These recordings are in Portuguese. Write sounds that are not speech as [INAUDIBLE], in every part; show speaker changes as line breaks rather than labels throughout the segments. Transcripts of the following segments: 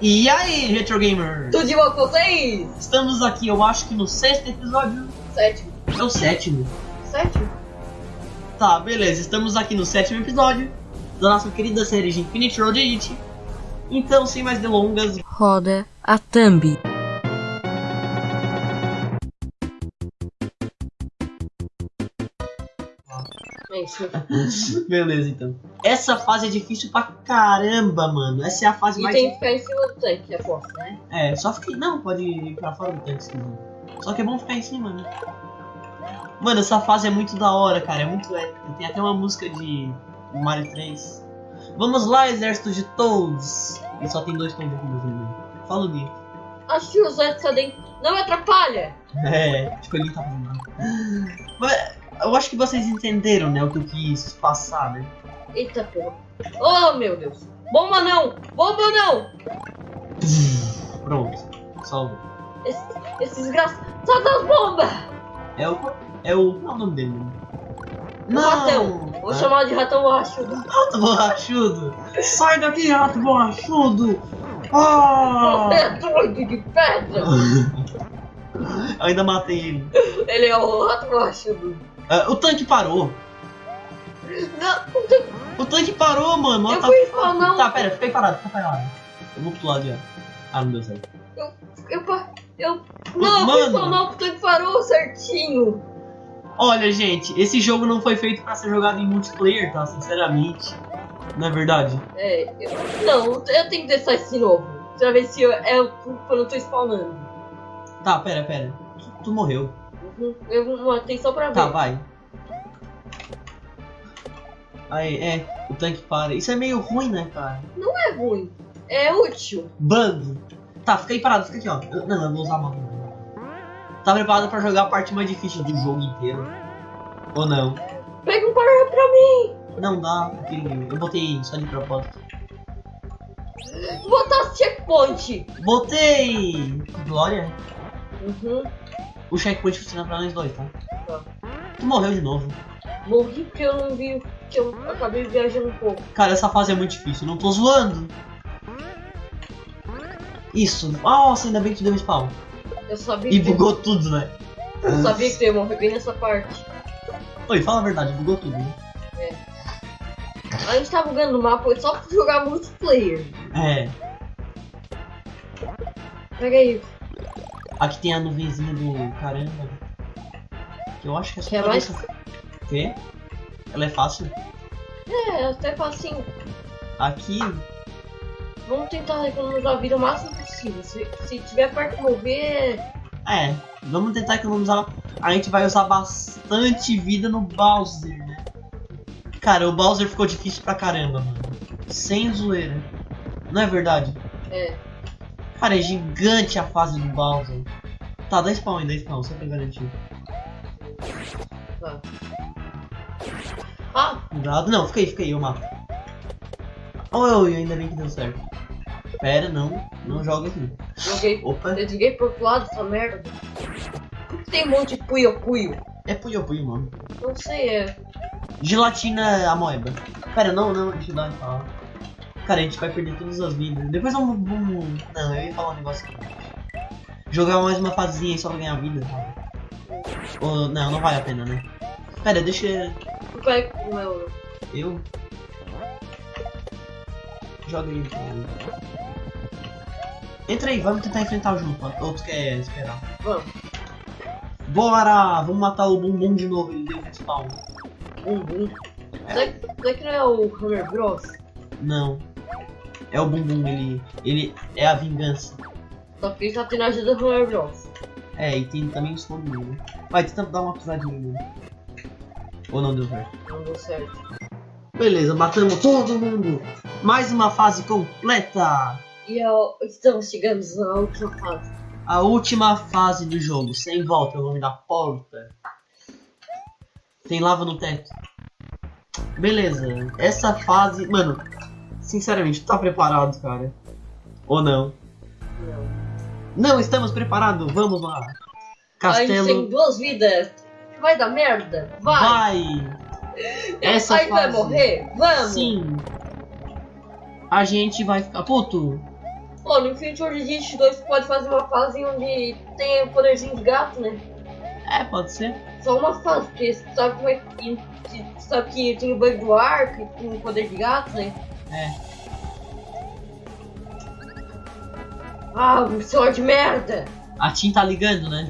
E aí, Retro Gamer?
Tudo de bom com vocês?
Estamos aqui, eu acho que no sexto episódio.
Sétimo.
É o sétimo.
Sétimo?
Tá, beleza. Estamos aqui no sétimo episódio da nossa querida série de Infinite Road Elite. Então, sem mais delongas,
Roda a thumb.
Isso. [LAUGHS]
beleza então. Essa fase é difícil pra caramba, mano. Essa é a fase
E
mais.
tem que ficar em cima do tanque, aposto, né?
É, só fica. Não, pode ir pra fora do tanque se quiser. Só que é bom ficar em cima, né? Mano, essa fase é muito da hora, cara. É muito épica. Tem até uma música de Mario 3. Vamos lá, exército de Toads. E só tem dois Toads aqui no jogo. Fala o Gui.
Acho que os outros cadê? Não me atrapalha!
É, tipo, ele tá fazendo. Mas eu acho que vocês entenderam, né, o que eu quis passar, né?
Eita porra. Oh meu Deus! Bomba não! Bomba não!
Pronto, salvo.
Esse, esse desgraçado das bombas!
É o. É o. Qual é o nome dele? né?
Ratão! Vou
Hã?
chamar de ratão borrachudo.
Rato borrachudo! Sai daqui, rato borrachudo! Ah!
Você é doido de pedra! [LAUGHS]
Ainda matei ele.
Ele é o rato borrachudo.
Ah, o tanque parou.
Não, não
O tanque parou, mano.
Eu
tá...
fui spawn,
Tá, pera, fica aí parado, fica parado. Eu vou pro lado já. Ah, não deu certo.
eu, pa- eu, não,
Mano.
Mano. não, porque ele parou certinho.
Olha, gente, esse jogo não foi feito pra ser jogado em multiplayer, tá? Sinceramente. Não é verdade?
É, eu, não, eu tenho que testar esse novo. Pra ver se eu, é eu, quando eu tô spawnando.
Tá, pera, pera. Tu, tu morreu.
Eu uma atenção pra ver.
Tá, vai. Aí, é, o tanque para. Isso é meio ruim, né, cara?
Não é ruim, é útil.
Bug. Tá, fica aí parado, fica aqui, ó. Eu- Não, eu vou usar a mão. Tá preparado pra jogar a parte mais difícil do jogo inteiro? Ou não?
Pega um par pra mim.
Não dá, eu botei só de propósito.
Botar checkpoint.
Botei! Glória.
Uhum.
O checkpoint funciona pra nós dois, tá?
Tá.
Tu morreu de novo.
Morri porque eu não vi, que eu acabei viajando um pouco.
Cara, essa fase é muito difícil, não tô zoando. Isso. Nossa, ainda bem que tu deu um spawn.
Eu sabia
E bugou tudo, né?
eu sabia que tu ia morrer bem nessa parte.
Oi, fala a verdade, bugou tudo. né?
A gente tá bugando o mapa só pra jogar multiplayer.
É.
Pega aí.
Aqui tem a nuvenzinha do caramba. Que eu acho que é só
Quer
pra
mais?
Quê? Ela é fácil?
É, até assim,
Aqui.
vamos tentar economizar a vida o máximo possível. Se, se tiver de mover,
É. Vamos tentar economizar. A gente vai usar bastante vida no Bowser, né? Cara, o Bowser ficou difícil pra caramba, mano. Sem zoeira. Não é verdade?
é.
Cara, é gigante a fase do Bowser. Tá, dá spawn aí, dá spawn, só pra garantir.
Ah,
Cuidado. Não, fica aí, fica aí, eu mato. Oi, ainda bem que deu certo. Pera, não. Não joga aqui.
joguei.
Opa.
Eu desliguei pro outro lado essa merda. Por que tem um monte de puio-puio?
É puyo puyo, mano.
Não sei, é.
Gelatina amoeba. Pera, não, não, deixa eu dar uma. Cara, a gente vai perder todas as vidas. Depois vamos. vamos... Não, eu ia falar um negócio aqui. Jogar mais uma fasezinha aí só pra ganhar vida. Ou, não, não vale a pena, né? Pera, deixa.
Vai com o.
Eu. Joga aí. então. Entra aí, vamos tentar enfrentar o junto. Ou tu quer esperar?
Vamos.
Bora! Vamos matar o bumbum de novo, ele deu respawn.
Bum bum. Será, que- será que não é o Hammer Bros?
Não. É o bumbum, ele. ele é a vingança.
Só que ele tá tendo a ajuda do Hammer Bros.
É, e tem também os fogo né? Vai, tenta dar uma pisadinha. Ou não deu certo?
Não deu certo.
Beleza, matamos todo mundo! Mais uma fase completa!
E ó, estamos chegando na última fase.
A última fase do jogo, sem volta, o nome da porta. Tem lava no teto. Beleza, essa fase. Mano, sinceramente, tá preparado, cara? Ou não?
Não.
Não estamos preparados, vamos lá!
A gente tem
Castelo.
duas vidas. Vai dar merda? Vai.
Vai! Essa
Aí vai
fase.
morrer? Vamos.
Sim. A gente vai ficar. Puto!
Pô, no Infinity Origins 2 tu pode fazer uma fase onde tem poderzinho de gato, né?
É, pode ser.
Só uma fase, porque sabe como é que. Sabe que tem o bug do arco e tem o poder de gato, né?
É.
Ah, celular de merda!
A Tim tá ligando, né?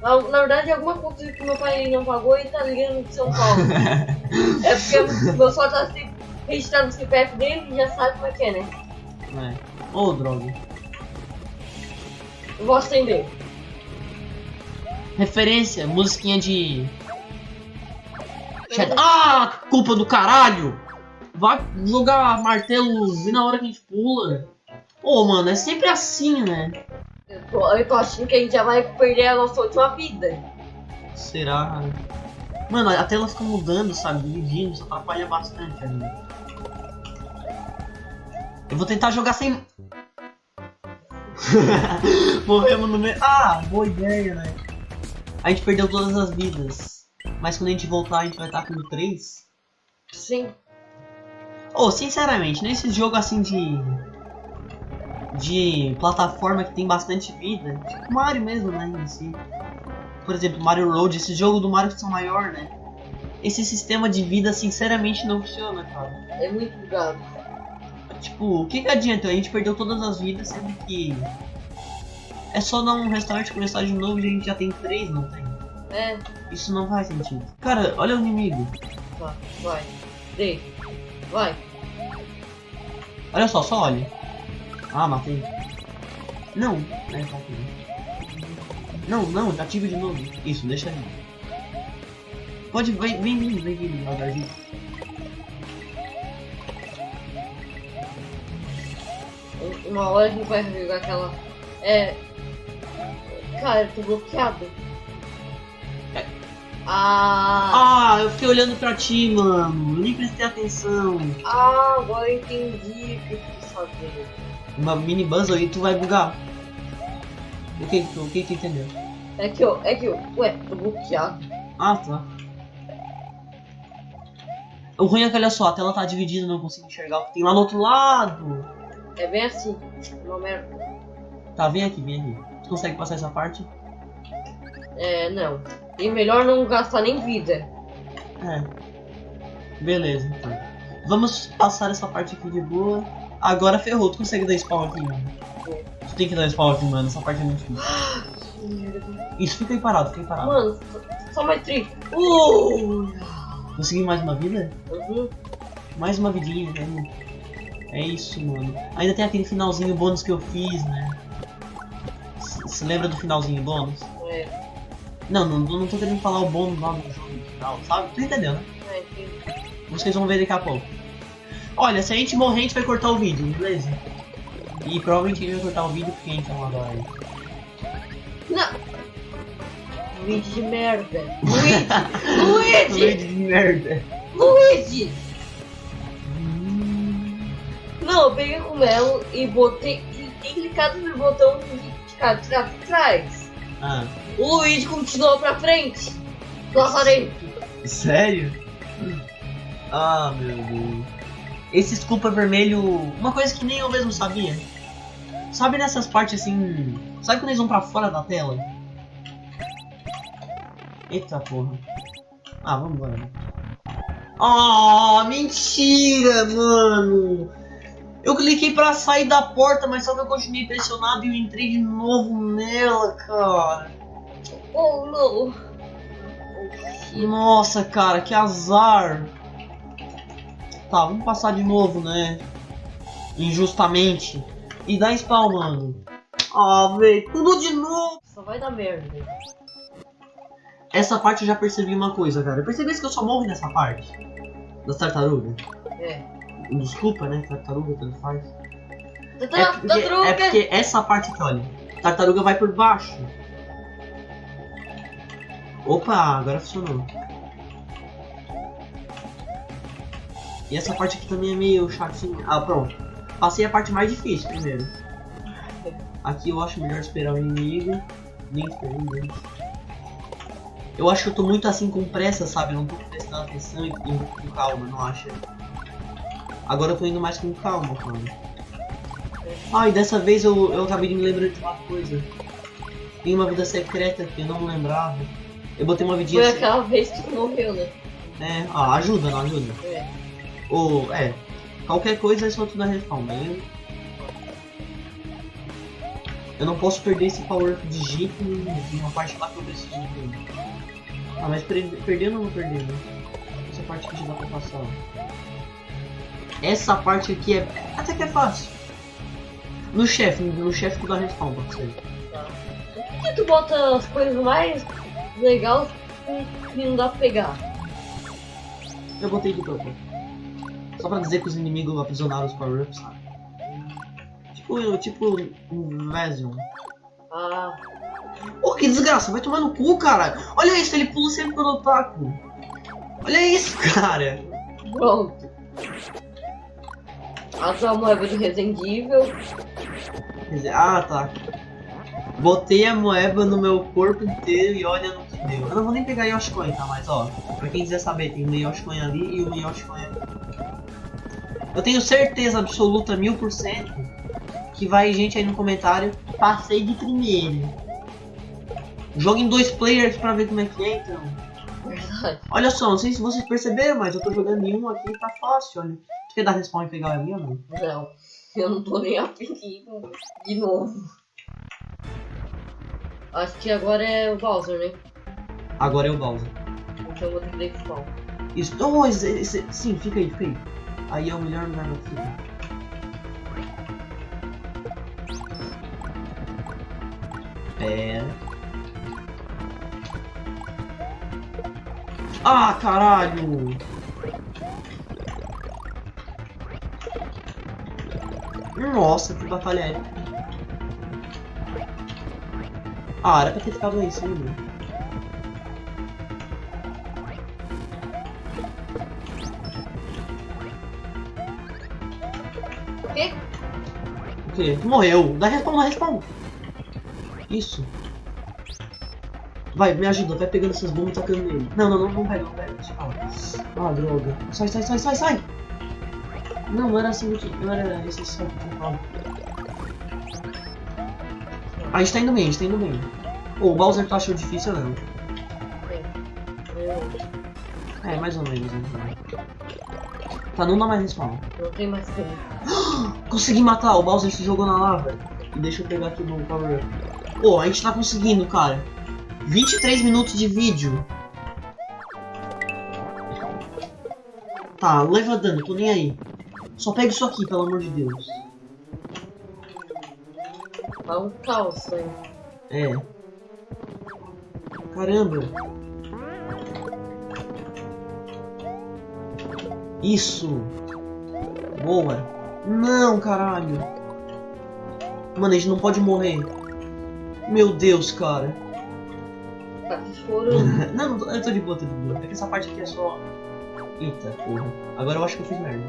Na, na verdade, é alguma coisa que meu pai não pagou e tá ligando de São Paulo. [LAUGHS] é porque meu celular tá assim, registrado no CPF dele e já sabe como é que é, né?
É. Ô, droga.
Eu vou acender.
Referência, musiquinha de. Ah, culpa do caralho! Vai jogar martelo bem na hora que a gente pula. Ô, mano, é sempre assim, né?
Eu tô, eu tô achando que a gente já vai perder a nossa última vida.
Será? Mano, a tela fica mudando, sabe? Dividindo, isso atrapalha bastante ainda. Eu vou tentar jogar sem. [LAUGHS] Morremos no meio. Ah, boa ideia, né? A gente perdeu todas as vidas. Mas quando a gente voltar, a gente vai estar com 3.
Sim.
Ô, sinceramente, nesse jogo assim de. de plataforma que tem bastante vida, tipo Mario mesmo, né? Em si. Por exemplo, Mario Road, esse jogo do Mario que são maior, né? Esse sistema de vida, sinceramente, não funciona, cara.
É muito bugado.
Tipo, o que, que adianta? A gente perdeu todas as vidas, sendo que. É só dar um restart começar de novo e a gente já tem três, não tem?
É,
Isso não faz sentido. Cara, olha o inimigo.
vai, vai. Dei. Vai.
Olha só, só olha. Ah, matei. Não, é, tá aqui. Não, não, já tive de novo. Isso, deixa ali. Pode, vem, vem vem vindo, devagarzinho.
Uma hora a gente vai jogar aquela. É. Cara, eu tô bloqueado. Ah,
Ah, eu fiquei olhando pra ti, mano. Eu nem prestei atenção.
ah, agora eu entendi o que eu quis saber.
Uma mini puzzle e tu vai bugar. O que tu, o que que entendeu?
É que eu, é que eu, ué, tô bloqueado.
Ah, tá. O ruim é que olha só, a tela tá dividida, não consigo enxergar o que tem lá no outro lado.
É bem assim, uma merda.
Tá, vem aqui, vem aqui. Tu consegue passar essa parte?
É, não. E melhor não gastar nem vida.
É. Beleza, então. Vamos passar essa parte aqui de boa. Agora ferrou, tu consegue dar spawn aqui, mano? Tu tem que dar spawn aqui, mano. Essa parte é muito difícil. [GASPS] Isso, fica aí parado, fica aí parado.
Mano, só mais tri. Uh!
Consegui mais uma vida?
Uhum.
Mais uma vidinha, né? É isso, mano. Ainda tem aquele finalzinho bônus que eu fiz, né? Você lembra do finalzinho bônus?
É,
Não, não, não tô querendo falar o bônus lá no jogo final, sabe? Tu entendeu, né?
é, entendi.
Vocês vão ver daqui a pouco. Olha, se a gente morrer, a gente vai cortar o vídeo, beleza? E provavelmente a gente vai cortar o vídeo porque a gente não adora ele.
Não! Luigi de merda! Luigi! [LAUGHS] Luigi!
de merda.
Luigi! Não, eu peguei o Melo e botei. Cliquei clicado no botão de ficar pra trás.
Ah,
O Luigi continuou pra frente. Lazarento.
sério? Ah, meu Deus. Esse Sculpa vermelho, uma coisa que nem eu mesmo sabia. Sabe nessas partes assim. Sabe quando eles vão pra fora da tela? Eita porra. Ah, vamos embora. Ah, mentira, mano. Eu cliquei pra sair da porta, mas só que eu continuei pressionado e eu entrei de novo nela, cara.
Oh não.
Nossa, cara, que azar. Tá, vamos passar de novo, né? Injustamente. E dá spawn, mano. Ah, velho, tudo de novo.
Só vai dar merda.
Essa parte eu já percebi uma coisa, cara. Percebesse que eu só morro nessa parte? Das tartarugas?
É.
Desculpa, né? Tartaruga, tanto faz. É
Tatra-
porque, é porque essa parte aqui, olha. Tartaruga vai por baixo. Opa, agora funcionou. E essa parte aqui também é meio chatinha. Ah, pronto. Passei a parte mais difícil primeiro. Aqui eu acho melhor esperar o inimigo. Nem esperei ninguém. Eu acho que eu tô muito assim com pressa, sabe? Não tô prestando atenção e com calma, não acha? Agora eu tô indo mais com calma, cara. Ai, dessa vez eu, eu acabei de me lembrar de uma coisa. Tem uma vida secreta que eu não lembrava. Eu botei uma vidinha
Foi
assim.
aquela vez que tu morreu, né?
É, ah, ajuda, não ajuda.
É.
Ou, é, qualquer coisa é só tudo a respawn, beleza? Eu não posso perder esse power up de jeito nenhum. Tem uma parte lá que eu preciso de Ah, mas per perder eu não vou perder, né? Essa parte aqui já dá pra passar. Essa parte aqui é. Até que é fácil. No chefe, no chefe tu dá respawn pra você.
Por que tu bota as coisas mais legais que não dá pra pegar?
Eu botei de topo. Só pra dizer que os inimigos aprisionaram os power-ups, sabe? Tipo, tipo um Vesion.
Ah,
Pô, que desgraça, vai tomar no cu, cara. Olha isso, ele pula sempre quando eu taco. Olha isso, [LAUGHS] cara.
pronto. A tua moeda de
dizer, Ah, tá. Botei a moeba no meu corpo inteiro e olha no que deu. Eu não vou nem pegar Yoshikoin, tá? Mas ó, pra quem quiser saber, tem um Yoshikoin ali e um Yoshikoin aqui. Eu tenho certeza absoluta, mil por cento, que vai gente aí no comentário, passei de primeiro. Joga em dois players pra ver como é que é, então.
Verdade.
Olha só, não sei se vocês perceberam, mas eu tô jogando em um aqui tá fácil, olha. Quer dar respawn e pegar ali ou não?
Não. Eu não tô nem aqui de novo. Acho que agora é o Bowser, né?
Agora é o Bowser.
Então eu vou ter que dar spawn.
Isso, oh, esse- esse- sim, fica aí, fica aí. Aí é o melhor lugar pra ficar. Pera. Ah, caralho! Nossa, que batalha épica. Ah, era pra ter ficado aí em cima.
O quê?
O quê? Tu morreu. Dá respawn, dá respawn. Isso. Vai, me ajuda. Vai pegando essas bombas e tacando nele. Não, não, não, não pega, não pega. Ah, droga. Sai, sai, sai, sai, sai. Não, não era assim que... Não era esse só que eu. Ah, a gente tá indo bem, a gente tá indo bem. Ô, o Bowser tu achou difícil ou não? É, mais ou menos. Né? Tá, não dá mais respawn.
não tenho mais tempo. [GASPS]
Consegui matar, o Bowser se jogou na lava. E deixa eu pegar aqui no power up. Pô, a gente tá conseguindo, cara. 23 minutos de vídeo. Tá, leva dano, tô nem aí. Só pega isso aqui, pelo amor de Deus.
Tá um caos, né?
É. Caramba. Isso. Boa. Não, caralho. Mano, a gente não pode morrer. Meu Deus, cara.
Tá chorando. [LAUGHS]
não, eu tô de boa, tô de boa. É que essa parte aqui é só... Eita, porra. Agora eu acho que eu fiz merda.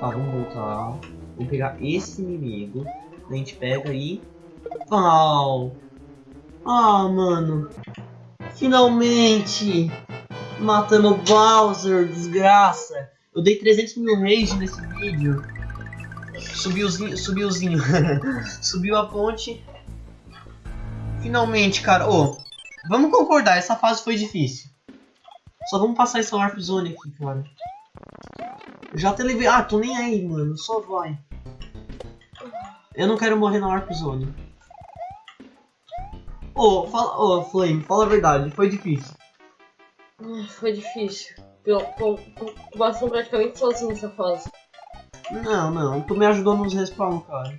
Tá, vamos voltar. Vamos pegar esse inimigo. A gente pega e... Pau! Ah, mano. Finalmente! Matando o Bowser, desgraça. Eu dei 300 mil rage nesse vídeo. Subiuzinho, subiuzinho. [LAUGHS] Subiu a ponte. Finalmente, cara. Ô, vamos concordar, essa fase foi difícil. Só vamos passar essa Warp Zone aqui, cara. Já até levei. Ah, tô nem aí, mano. Só vai. Eu não quero morrer na Warp Zone. Ô, fala, ô, Flame, fala a verdade, foi difícil.
Ah, Foi difícil. Eu tô passando praticamente sozinho nessa fase.
Não, não, tu me ajudou nos respawn, cara.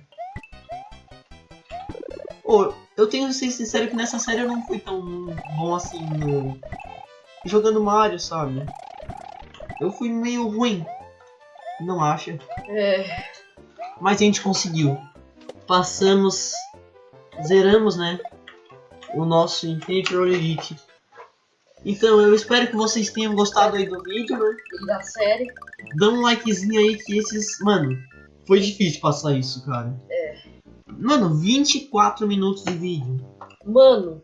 Ô, eu tenho que ser sincero que nessa série eu não fui tão bom assim no... jogando Mario, sabe? Eu fui meio ruim. Não acha?
É.
Mas a gente conseguiu. Passamos. Zeramos, né? O nosso Infinite Roll Elite. Então eu espero que vocês tenham gostado aí do vídeo, né?
E da série.
Dá um likezinho aí que esses. Mano, foi difícil passar isso, cara.
É.
Mano, 24 minutos de vídeo.
Mano,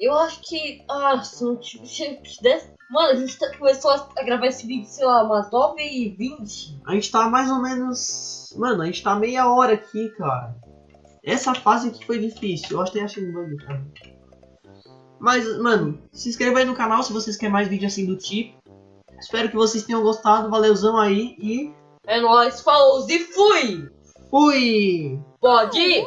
eu acho que. Ah, se não tivesse. Mano, a gente tá- começou a gravar esse vídeo, sei lá, umas 9 e 20
A gente tá mais ou menos. Mano, a gente tá meia hora aqui, cara. Essa fase aqui foi difícil. Eu até achei um bug, cara. Mas, mano, se inscreva aí no canal se vocês querem mais vídeos assim do tipo. Espero que vocês tenham gostado. Valeuzão aí e
É nóis, falou e fui!
fui!
Pode ir!